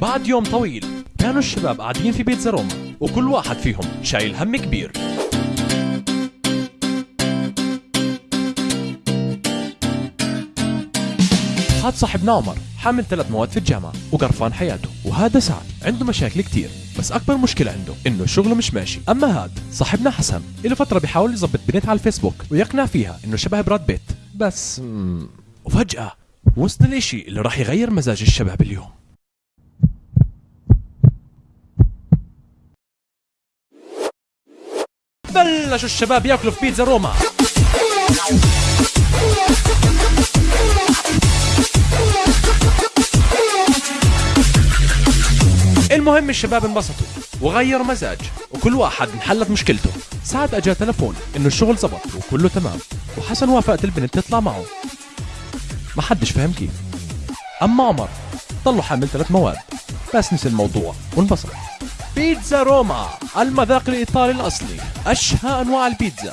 بعد يوم طويل كانوا الشباب قاعدين في بيتزا روما وكل واحد فيهم شايل هم كبير. هاد صاحبنا عمر حامل ثلاث مواد في الجامعة وقرفان حياته وهذا سعد عنده مشاكل كتير بس أكبر مشكلة عنده إنه شغله مش ماشي. أما هاد صاحبنا حسن له فترة بيحاول يظبط بنت على الفيسبوك ويقنع فيها إنه شبه براد بيت. بس وفجأة وصل الإشي اللي راح يغير مزاج الشباب اليوم. بلشوا الشباب ياكلوا في بيتزا روما. المهم الشباب انبسطوا وغيروا مزاج وكل واحد انحلت مشكلته. ساعد اجى تلفون إنه الشغل زبط وكله تمام وحسن وافقت البنت تطلع معه. ما حدش فهم كيف. أما عمر ضله حامل ثلاث مواد بس نسي الموضوع وانبسط. بيتزا روما المذاق الايطالي الأصلي أشهى أنواع البيتزا.